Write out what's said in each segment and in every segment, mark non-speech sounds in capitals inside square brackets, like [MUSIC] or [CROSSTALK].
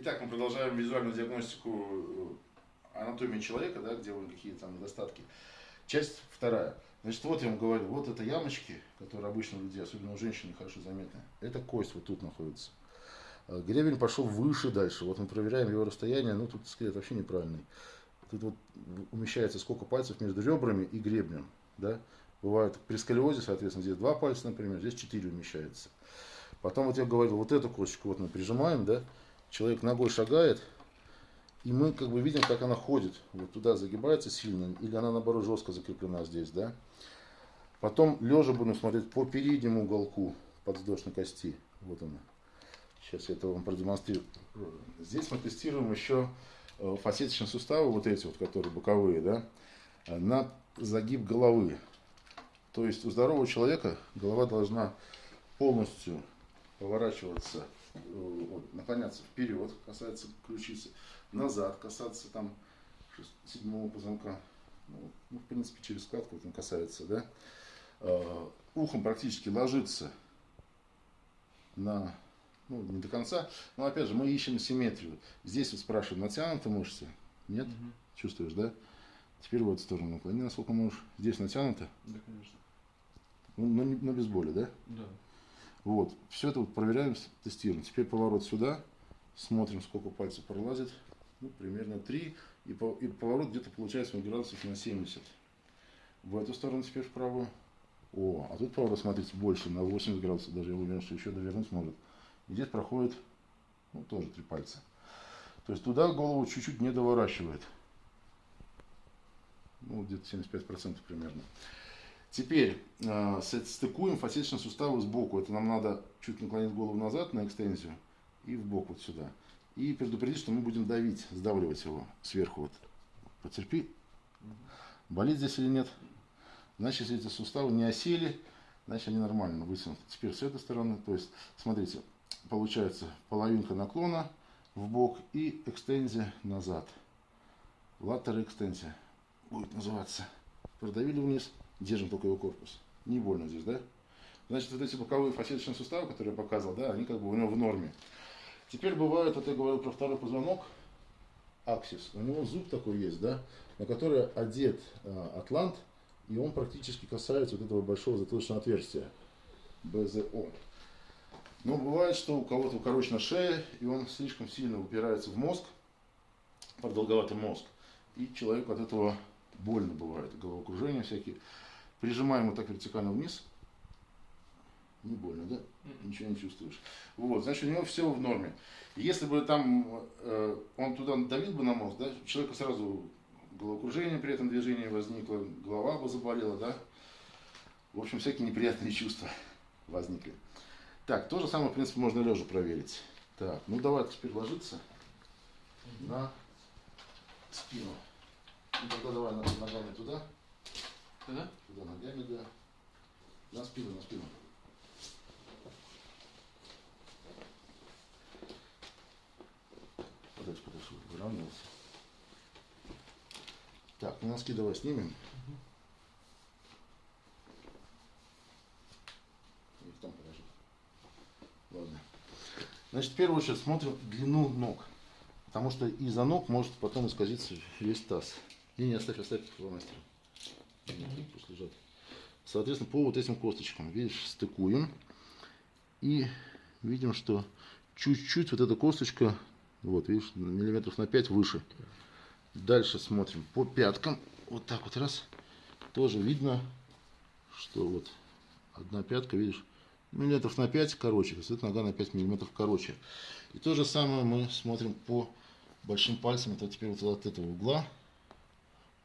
Итак, мы продолжаем визуальную диагностику э, анатомии человека, да, где были какие там недостатки. Часть вторая. Значит, вот я вам говорю, вот это ямочки, которые обычно у людей, особенно у женщин, хорошо заметны. Это кость вот тут находится. А гребень пошел выше дальше. Вот мы проверяем его расстояние, ну тут скелет вообще неправильный. Тут вот умещается сколько пальцев между ребрами и гребнем. Да? Бывает при сколиозе, соответственно, здесь два пальца, например, здесь четыре умещается. Потом вот я говорил, вот эту косточку вот мы прижимаем, да, человек ногой шагает, и мы как бы видим, как она ходит. Вот туда загибается сильно, или она наоборот жестко закреплена здесь, да. Потом лежа будем смотреть по переднему уголку подвздошной кости. Вот она. Сейчас я это вам продемонстрирую. Здесь мы тестируем еще э, фасеточные суставы, вот эти вот, которые боковые, да, на загиб головы. То есть у здорового человека голова должна полностью поворачиваться, вот, наклоняться вперед, касается ключицы, назад касаться там седьмого позвонка. Ну, ну, в принципе, через складку вот он касается, да. Э, ухом практически ложится на, ну, не до конца, но опять же, мы ищем симметрию. Здесь вот спрашивают, натянуты мышцы? Нет? Угу. Чувствуешь, да? Теперь в эту сторону наклони, насколько можешь. Здесь натянуто? Да, конечно. Ну, но, но без боли, да? Да. Вот, все это вот проверяем, тестируем. Теперь поворот сюда, смотрим, сколько пальцев пролазит. Ну, примерно 3. И, по, и поворот где-то получается градусов на 70. В эту сторону теперь вправо. О, а тут поворот, смотрите, больше, на 80 градусов. Даже я уверен, что еще довернуть может. И здесь проходит, ну, тоже три пальца. То есть туда голову чуть-чуть не доворачивает. Ну, где-то 75% примерно. Теперь э, стыкуем фасеточные суставы сбоку. Это нам надо чуть наклонить голову назад на экстензию и в бок вот сюда. И предупредить, что мы будем давить, сдавливать его сверху. Вот. Потерпи. Болит здесь или нет? Значит, если эти суставы не осели, значит они нормально вытянуты. Теперь с этой стороны, то есть, смотрите, получается половинка наклона в бок и экстензия назад. Латер экстензия будет называться. Продавили вниз, держим только его корпус. Не больно здесь, да? Значит, вот эти боковые фасеточные суставы, которые я показывал, да, они как бы у него в норме. Теперь бывает, вот я говорил про второй позвонок, аксис. У него зуб такой есть, да, на который одет э, атлант, и он практически касается вот этого большого затылочного отверстия, БЗО. Но бывает, что у кого-то укорочена шея, и он слишком сильно упирается в мозг, продолговатый мозг, и человеку от этого больно бывает, головокружение всякие. Прижимаем вот так вертикально вниз. Не больно, да? Ничего не чувствуешь. Вот, значит, у него все в норме. Если бы там э, он туда давил бы на мозг, да, человека сразу головокружение при этом движении возникло, голова бы заболела, да. В общем, всякие неприятные чувства возникли. Так, то же самое, в принципе, можно лежа проверить. Так, ну давай теперь ложиться на спину. Ну тогда давай ногами туда. Туда? Туда ногами, да. На спину, на спину. Подальше, подальше, выравнивался. Так, ну носки давай снимем. Их там положи. Ладно. Значит, в первую очередь смотрим длину ног. Потому что из-за ног может потом исказиться весь таз. Не, не, оставь, оставь фломастер. Пусть лежат. Соответственно, по вот этим косточкам, видишь, стыкуем. И видим, что чуть-чуть вот эта косточка, вот, видишь, миллиметров на 5 выше. Дальше смотрим по пяткам. Вот так вот раз. Тоже видно, что вот одна пятка, видишь, миллиметров на 5 короче. То есть это нога на 5 миллиметров короче. И то же самое мы смотрим по большим пальцам. Это теперь вот от этого угла.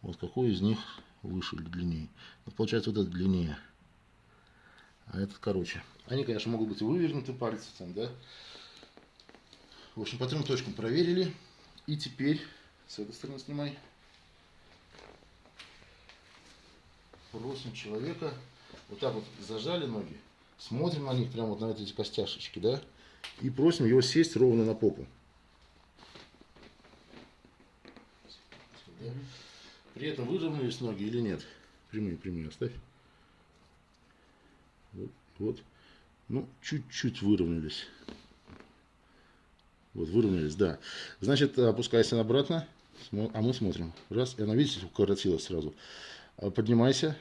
Вот какой из них выше или длиннее. Вот получается вот этот длиннее. А этот короче. Они, конечно, могут быть вывернуты пальцы там, да. В общем, по трем точкам проверили. И теперь с этой стороны снимай. Просим человека. Вот так вот зажали ноги. Смотрим на них, прямо вот на эти костяшечки, да. И просим его сесть ровно на попу. При этом выровнялись ноги или нет? Прямые, прямые оставь. Вот, вот. Ну, чуть-чуть выровнялись. Вот, выровнялись, да. Значит, опускайся обратно, а мы смотрим. Раз, и она, видите, укоротилась сразу. А, поднимайся.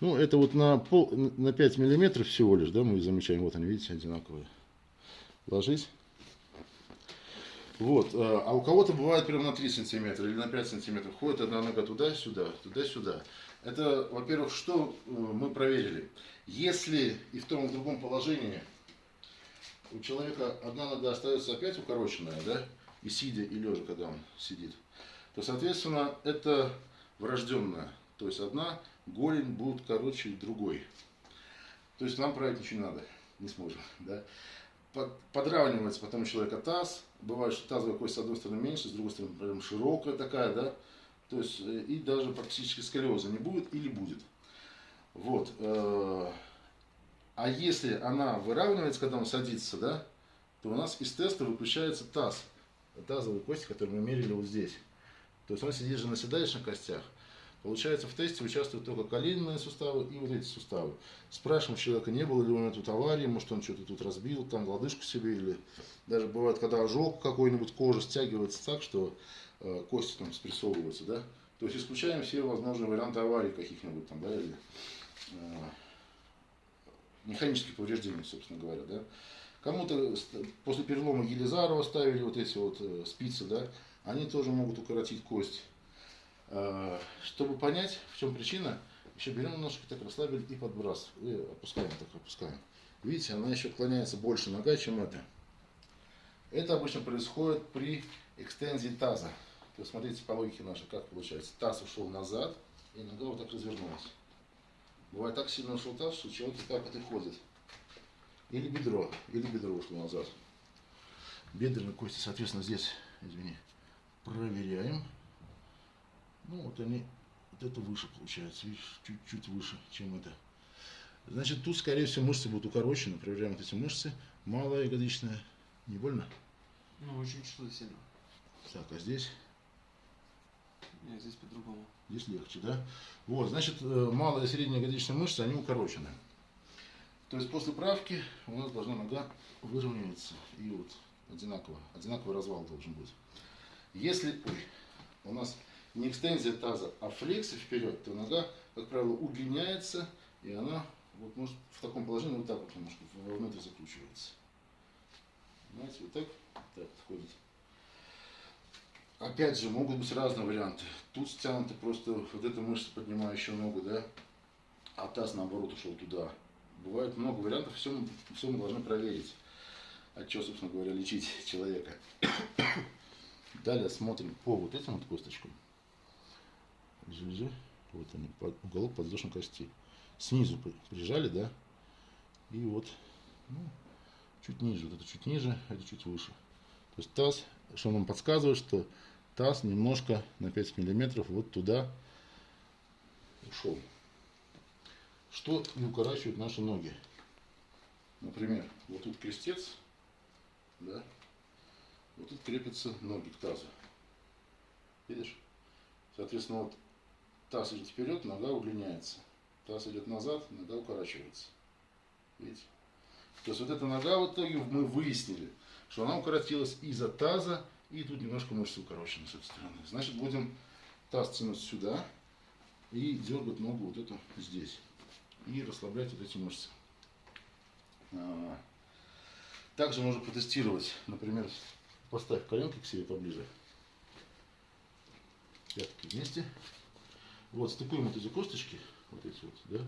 Ну, это вот на, пол, на 5 миллиметров всего лишь, да, мы замечаем. Вот они, видите, одинаковые. Ложись. Вот. Э, а у кого-то бывает прямо на 3 сантиметра или на 5 сантиметров. Ходит одна нога туда-сюда, туда-сюда. Это, во-первых, что э, мы проверили. Если и в том и в другом положении у человека одна нога остается опять укороченная, да, и сидя, и лежа, когда он сидит, то, соответственно, это врожденное. То есть одна голень будет короче другой. То есть нам править ничего не надо, не сможем. Да? Подравнивается потом у человека таз. Бывает, что тазовая кость с одной стороны меньше, с другой стороны прям широкая такая, да. То есть э, и даже практически сколиоза не будет или будет. Вот. Э, а если она выравнивается, когда он садится, да, то у нас из теста выключается таз. Тазовые кости, которые мы мерили вот здесь. То есть он сидит же на седалищных костях. Получается, в тесте участвуют только коленные суставы и вот эти суставы. Спрашиваем человека, не было ли у него тут аварии, может он что-то тут разбил, там лодыжку себе, или даже бывает, когда ожог какой-нибудь, кожа стягивается так, что э, кости там спрессовываются, да. То есть исключаем все возможные варианты аварий каких-нибудь там, да, или э, механических повреждений, собственно говоря, да. Кому-то после перелома Елизарова ставили вот эти вот э, спицы, да, они тоже могут укоротить кость. Э, чтобы понять, в чем причина, еще берем немножко, так расслабили и подбрасываем. И опускаем, так опускаем. Видите, она еще отклоняется больше нога, чем это. Это обычно происходит при экстензии таза. То смотрите по логике нашей, как получается. Таз ушел назад, и нога вот так развернулась. Бывает так сильно ушел таз, что человек так вот и ходит. Или бедро, или бедро ушло назад. Бедренные кости, соответственно, здесь, извини, проверяем. Ну, вот они, вот это выше получается, видишь, чуть-чуть выше, чем это. Значит, тут, скорее всего, мышцы будут укорочены. Проверяем вот эти мышцы. Малая ягодичная. Не больно? Ну, очень что-то сильно. Так, а здесь? Нет, здесь по-другому. Здесь легче, да? Вот, значит, э, малая и средняя ягодичная мышцы, они укорочены. То есть после правки у нас должна нога выровняться. И вот одинаково, одинаковый развал должен быть. Если ой, у нас не экстензия таза, а флексия вперед, то нога, как правило, удлиняется, и она вот может в таком положении вот так вот немножко вовнутрь закручивается. Знаете, вот так, так ходит. Опять же, могут быть разные варианты. Тут стянуты просто вот эта мышца, поднимающая ногу, да, а таз наоборот ушел туда. Бывает много вариантов, все, все мы должны проверить. От чего, собственно говоря, лечить человека. [COUGHS] Далее смотрим по вот этим вот косточкам лежи, вот они, под, уголок подвздошной кости. Снизу прижали, да, и вот, ну, чуть ниже, вот это чуть ниже, это чуть выше. То есть таз, что нам подсказывает, что таз немножко на 5 миллиметров вот туда ушел. Что и укорачивает наши ноги. Например, вот тут крестец, да, вот тут крепятся ноги к тазу. Видишь? Соответственно, вот Таз идет вперед, нога удлиняется. Таз идет назад, нога укорачивается. Видите? То есть вот эта нога в итоге мы выяснили, что она укоротилась из-за таза, и тут немножко мышцы укорочены с этой стороны. Значит, будем таз тянуть сюда и дергать ногу вот эту здесь. И расслаблять вот эти мышцы. А, также можно протестировать, например, поставь коленки к себе поближе. Пятки вместе. Вот, стыкуем вот эти косточки, вот эти вот, да,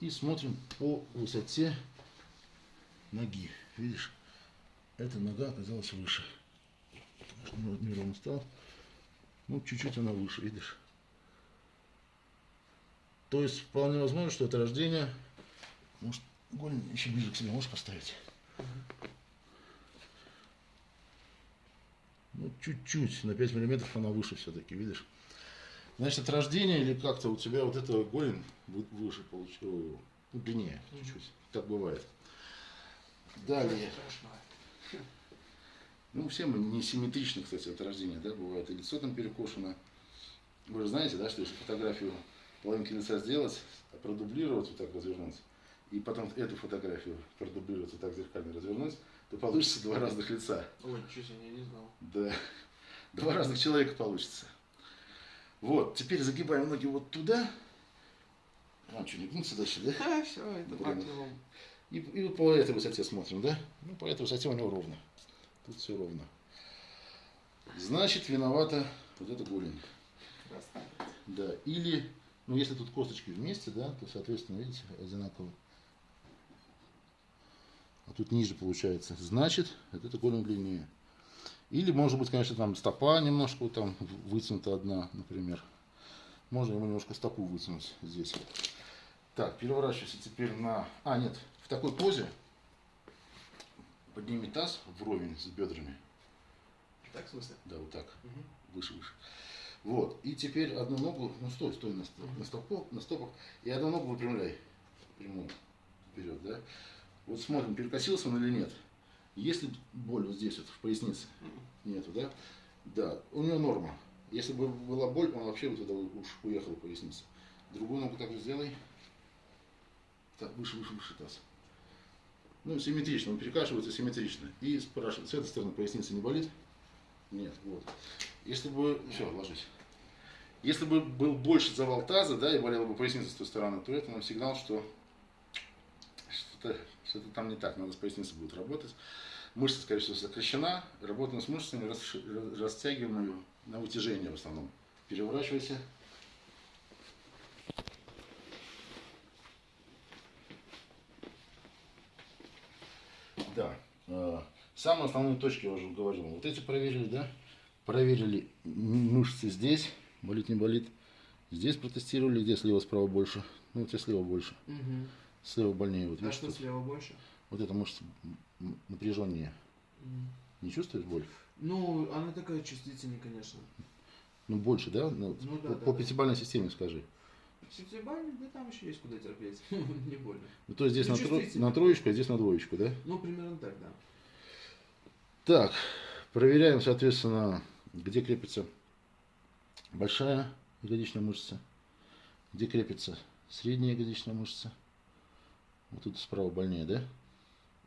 и смотрим по высоте ноги. Видишь, эта нога оказалась выше. Потому что неровно стал. Ну, чуть-чуть она выше, видишь. То есть, вполне возможно, что это рождение. Может, голень еще ближе к себе можешь поставить? Ну, чуть-чуть, на 5 миллиметров она выше все-таки, видишь? Значит, от рождения или как-то у тебя вот это голень выше получил, ну, длиннее чуть-чуть. Так бывает. Далее. Ну, все мы не симметричны, кстати, от рождения, да, бывает. И лицо там перекошено. Вы же знаете, да, что если фотографию половинки лица сделать, продублировать, вот так развернуть, и потом эту фотографию продублировать, вот так зеркально развернуть, то получится два разных лица. Ой, ничего себе, я не знал. Да. Два разных человека получится. Вот, теперь загибаем ноги вот туда. А, что, не гнуться дальше, да? А, все, это максимум. И, и по этой высоте смотрим, да? Ну, по этой высоте у него ровно. Тут все ровно. Значит, виновата вот эта голень. Да. Или, ну, если тут косточки вместе, да, то, соответственно, видите, одинаково. А тут ниже получается. Значит, вот эта голень длиннее. Или, может быть, конечно, там стопа немножко вот там вытянута одна, например. Можно ему немножко стопу вытянуть здесь. Так, переворачивайся теперь на... А, нет, в такой позе подними таз вровень с бедрами. Так, в смысле? Да, вот так. Мгм. Выше, выше. Вот. И теперь одну ногу, ну стой, стой на, стоп, на, стопу, на стопах. И одну ногу выпрямляй. Прямую. Вперед, да? Вот смотрим, перекосился он или нет. Если боль вот здесь вот в пояснице нету, да? Да, у него норма. Если бы была боль, он вообще вот туда уж уехал в поясницу. Другую ногу также сделай. Так, выше, выше, выше таз. Ну, симметрично, он перекашивается симметрично. И спрашивает, с этой стороны поясница не болит? Нет, вот. Если бы, все, ложись. Если бы был больше завал таза, да, и болела бы поясница с той стороны, то это нам сигнал, что что-то что там не так, надо с поясницей будет работать. Мышца, скорее всего, сокращена, работаем с мышцами, растягиваем ее на вытяжение в основном. Переворачивайся. Да. э, Самые основные точки я уже говорил. Вот эти проверили, да? Проверили мышцы здесь, болит, не болит. Здесь протестировали, где слева, справа больше. Ну, вот здесь слева больше. Мгм. Слева больнее. Вот А видишь, что слева больше? вот эта мышца напряженнее. М. Не чувствуешь боль? Ну, она такая чувствительная, конечно. Ну, больше, да? Ну, Ну да, по, да, по да. пятибалльной системе скажи. Септибальный, да там еще есть куда терпеть. [LAUGHS] Не больно. Ну, то есть здесь Ну, на, тро- на троечку, а здесь на двоечку, да? Ну, примерно так, да. Так, проверяем, соответственно, где крепится большая ягодичная мышца, где крепится средняя ягодичная мышца. Вот тут справа больнее, да?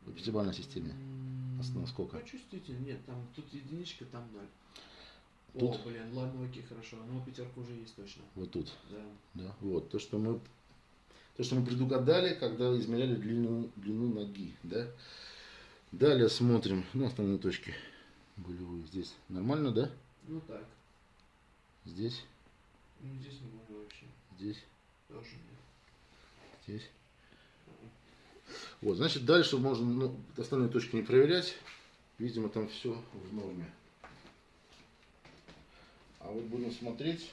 В пятибалльной системе. М, Ос- на сколько? Ну, чувствительно. Нет, там тут единичка, там ноль. Тут? О, блин, ладно, окей, хорошо. Ну, пятерка уже есть точно. Вот тут. Да. Да, вот то, что мы то, что мы предугадали, когда измеряли длину, длину ноги, да. Далее смотрим, ну, основные точки болевые здесь. Нормально, да? Ну так. Здесь, Ну, здесь не больно вообще. здесь, Тоже нет. здесь. Вот, значит, дальше можно ну, остальные точки не проверять. Видимо, там все в норме. А вот будем смотреть.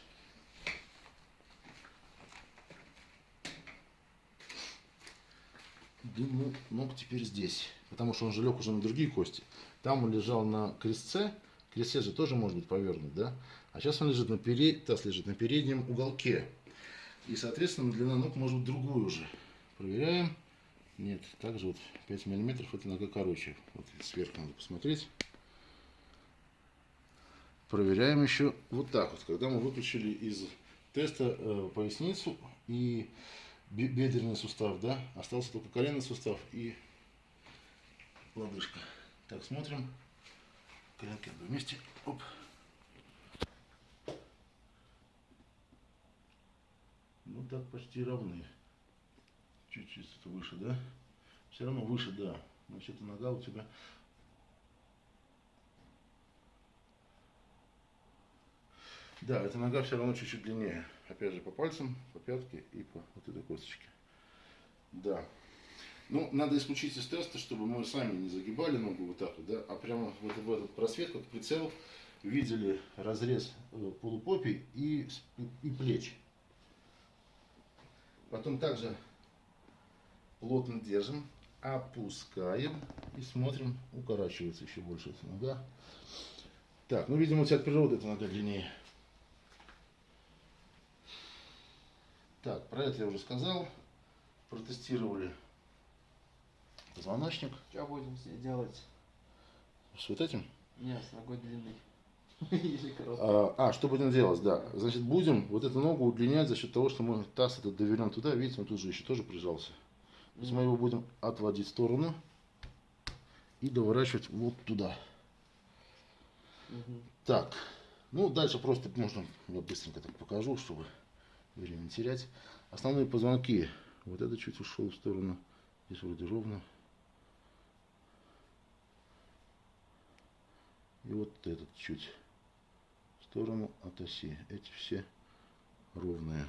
Длину ног теперь здесь. Потому что он же лег уже на другие кости. Там он лежал на крестце. Крестце же тоже может быть повернут, да? А сейчас он лежит на перед... таз лежит на переднем уголке. И, соответственно, длина ног может быть другую уже. Проверяем. Нет, также вот 5 миллиметров это нога короче. Вот сверху надо посмотреть. Проверяем еще вот так вот. Когда мы выключили из теста э, поясницу и бе- бедренный сустав, да, остался только коленный сустав и лодыжка. Так, смотрим. Коленки вместе. Оп. Ну так почти равны. Чуть-чуть это выше, да? Все равно выше, да. Значит, эта нога у тебя... Да, эта нога все равно чуть-чуть длиннее. Опять же, по пальцам, по пятке и по вот этой косточке. Да. Ну, надо исключить из теста, чтобы мы сами не загибали ногу вот так вот, да, а прямо в этот, в этот просвет, как прицел, видели разрез э, полупопий и, и плеч. Потом также плотно держим, опускаем и смотрим, укорачивается еще больше эта нога. Так, ну, видимо, у тебя от природы эта нога длиннее. Так, про это я уже сказал. Протестировали позвоночник. Что будем с ней делать? С вот этим. Не, с ногой длинной. [LAUGHS] А, а, что будем делать, да. Значит, будем вот эту ногу удлинять за счет того, что мы таз этот довернем туда. Видите, он тут же еще тоже прижался. То есть мы его будем отводить в сторону и доворачивать вот туда. Мгм. Так, ну дальше просто можно, я быстренько так покажу, чтобы время не терять. Основные позвонки, вот это чуть ушел в сторону, здесь вроде ровно. И вот этот чуть в сторону от оси. Эти все ровные.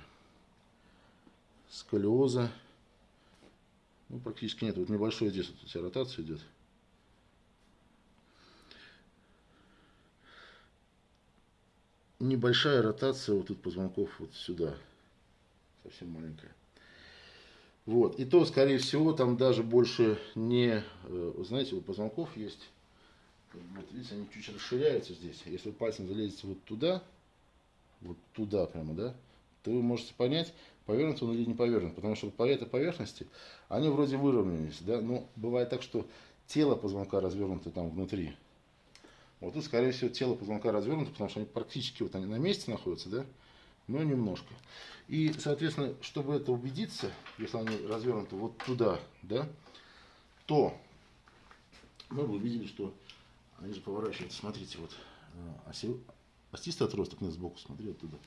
Сколиоза, ну практически нет, вот небольшой здесь вот у тебя ротация идет. небольшая ротация вот тут позвонков вот сюда. Совсем маленькая. Вот. И то, скорее всего, там даже больше не... э, знаете, вот позвонков есть. Вот видите, они чуть расширяются здесь. Если вы пальцем залезете вот туда, вот туда прямо, да, то вы можете понять, повернут он или не повернут. Потому что по этой поверхности они вроде выровнялись, да, но бывает так, что тело позвонка развернуто там внутри. Вот тут, скорее всего, тело позвонка развернуто, потому что они практически вот они на месте находятся, да, но немножко. И, соответственно, чтобы это убедиться, если они развернуты вот туда, да, то мы бы увидели, что они же поворачиваются. Смотрите, вот э, оси, остистый отросток нет сбоку, смотри оттуда.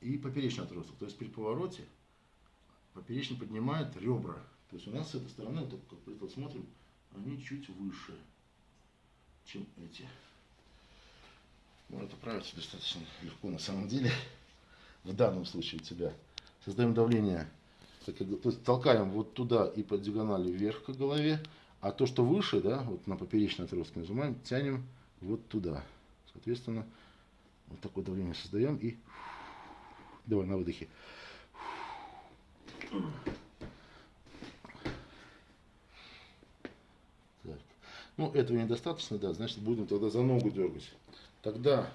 И поперечный отросток. То есть при повороте поперечный поднимает ребра. То есть у нас с этой стороны, вот как притол смотрим, они чуть выше чем эти. Ну, это правится достаточно легко на самом деле. В данном случае у тебя. Создаем давление, то есть толкаем вот туда и по диагонали вверх к голове, а то, что выше, да, вот на поперечной отростке нажимаем, тянем вот туда. Соответственно, вот такое давление создаем и давай на выдохе. Так. Ну, этого недостаточно, да, значит, будем тогда за ногу дергать. Тогда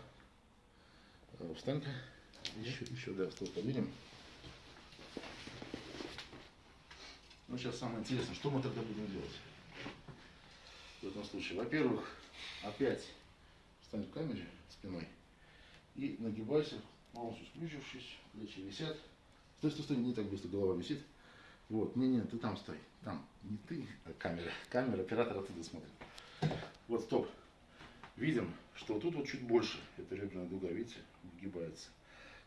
э, встань-ка, еще, еще, да, стол подвинем. Ну, сейчас самое интересное, что мы тогда будем делать в этом случае. Во-первых, опять встань в камере спиной и нагибайся, полностью сплющившись, плечи висят. Стой, стой, стой, не так быстро голова висит. Вот, не, не, ты там стой. Там не ты, а камера. Камера, оператор оттуда смотрит. Вот, стоп. Видим, что тут вот чуть больше. Это реберная дуга, видите, выгибается.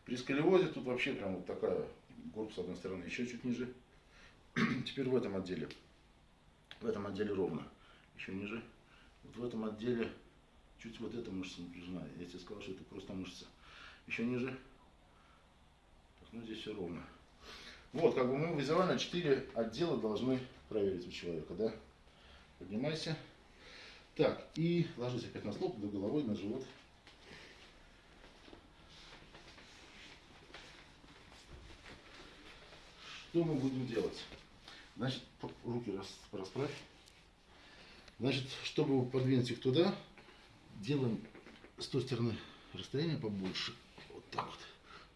При сколиозе тут вообще прям вот такая горб с одной стороны, еще чуть ниже. [CLEARS THROAT] Теперь в этом отделе. В этом отделе ровно. Еще ниже. Вот в этом отделе чуть вот эта мышца напряжена. Я тебе сказал, что это просто мышца. Еще ниже. Так, ну здесь все ровно. Вот, как бы мы визуально 4 отдела должны проверить у человека, да? Поднимайся. Так, и ложись опять на стол, до головой, на живот. Что мы будем делать? Значит, руки рас- расправь. Значит, чтобы подвинуть их туда, делаем с той стороны расстояние побольше. Так вот.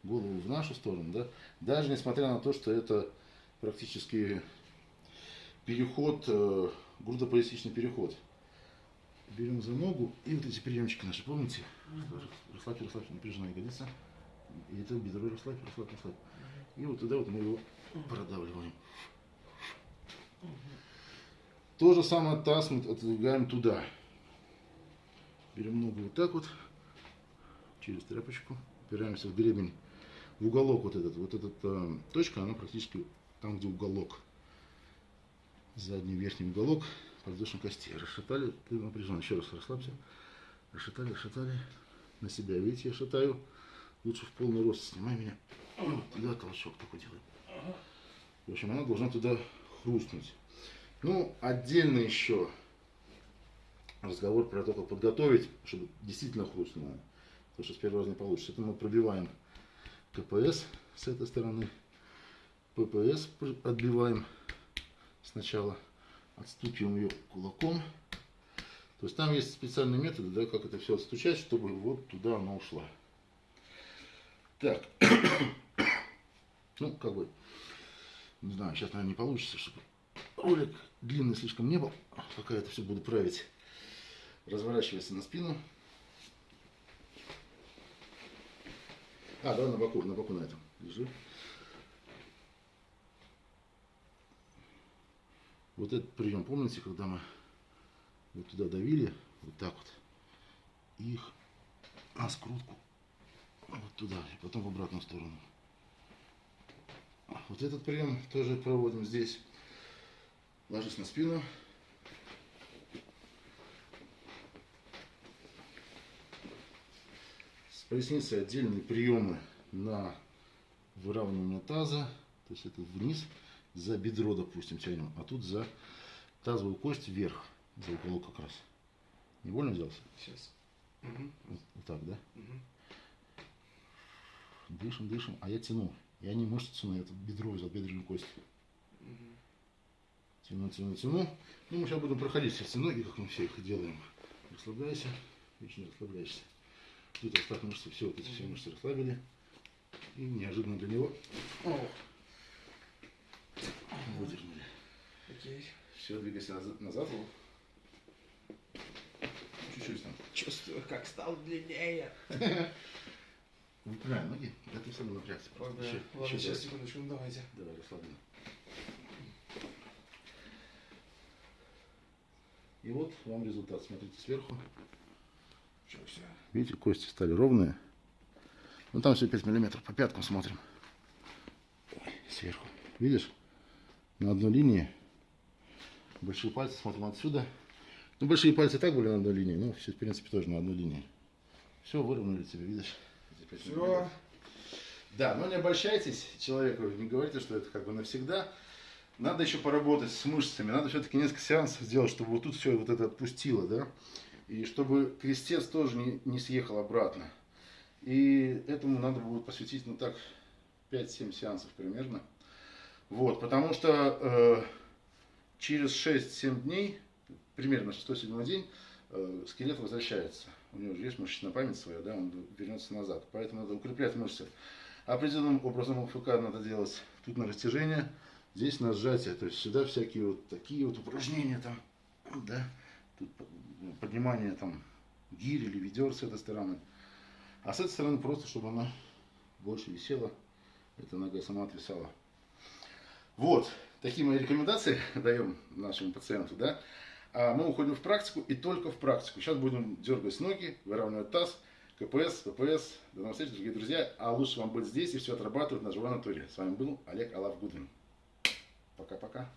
Голову в нашу сторону, да. Даже несмотря на то, что это практически переход, э, грудопоясничный переход. Берем за ногу и вот эти приемчики наши, помните? Расслабьте, расслабьте, напряжена ягодица. И это бедро расслабь, расслабь, расслабь. И вот туда вот мы его продавливаем. То же самое таз мы отодвигаем туда. Берем ногу вот так вот, через тряпочку, упираемся в гребень, в уголок вот этот, вот эта э, точка, она практически там, где уголок. Задний верхний уголок подвздошной кости. Расшатали, ты напряжен. Еще раз расслабься. Расшатали, расшатали. На себя, видите, я шатаю. Лучше в полный рост снимай меня. Вот Туда толчок такой делаем. В общем, она должна туда хрустнуть. Ну, отдельно еще разговор про то, как подготовить, чтобы действительно хрустнуло. Потому что с первого раза не получится. Это мы пробиваем КПС с этой стороны. ППС отбиваем сначала. Отстукиваем ее кулаком. То есть там есть специальные методы, да, как это все отстучать, чтобы вот туда она ушла. Так. [COUGHS] Ну, как бы, не знаю, сейчас, наверное, не получится, чтобы ролик длинный слишком не был. Пока это все буду править. Разворачивайся на спину. А, давай на боку, на боку на этом. Лежи. Вот этот прием, помните, когда мы вот туда давили, вот так вот, их на скрутку вот туда, и потом в обратную сторону. Вот этот прием тоже проводим здесь. Ложись на спину. Поясницей отдельные приемы на выравнивание таза. То есть это вниз, за бедро, допустим, тянем, а тут за тазовую кость вверх, за уголок как раз. Не больно взялся? Сейчас. Мгм. Вот, вот так, да? Мгм. Дышим, дышим, а я тяну. Я не мышцу тяну, я тут бедро взял, бедренную кость. Мгм. Тяну, тяну, тяну. Ну, мы сейчас будем проходить все ноги, как мы все их делаем. Расслабляйся, не расслабляешься. Тут остаток мышцы, все вот эти все мышцы расслабили. И неожиданно для него О, выдернули. окей. Все, двигайся назад. Чуть-чуть там. Чувствую, как стал длиннее. [LAUGHS] Выпрямляй ноги, это все напрягся. Ой, бля. Еще, Ладно, еще сейчас, секундочку, ну давайте. Давай, расслабленно. И вот вам результат. Смотрите сверху. Видите, кости стали ровные. Ну там все 5 миллиметров. По пяткам смотрим. Ой, сверху. Видишь? На одной линии. Большие пальцы смотрим отсюда. Ну, большие пальцы так были на одной линии. Ну, все, в принципе, тоже на одной линии. Все, выровняли тебе, видишь? Все. Да, но не обольщайтесь человеку, не говорите, что это как бы навсегда. Надо еще поработать с мышцами, надо все-таки несколько сеансов сделать, чтобы вот тут все вот это отпустило, да, и чтобы крестец тоже не, не съехал обратно. И этому надо будет посвятить, ну так, 5-7 сеансов примерно. Вот, потому что э, через 6-7 дней, примерно 6-7 день, э, скелет возвращается. У него же есть мышечная память своя, да, он вернется назад. Поэтому надо укреплять мышцы. Определенным образом ФК надо делать тут на растяжение, здесь на сжатие. То есть сюда всякие вот такие вот упражнения там, да, тут поднимание там гирь или ведер с этой стороны. А с этой стороны просто, чтобы она больше висела, эта нога сама отвисала. Вот, такие мои рекомендации [LAUGHS] даем нашему пациенту, да. А мы уходим в практику и только в практику. Сейчас будем дергать ноги, выравнивать таз, КПС, ППС. До новых встреч, дорогие друзья. А лучше вам быть здесь и все отрабатывать на живой натуре. С вами был Олег Алав Гудвин. Пока-пока.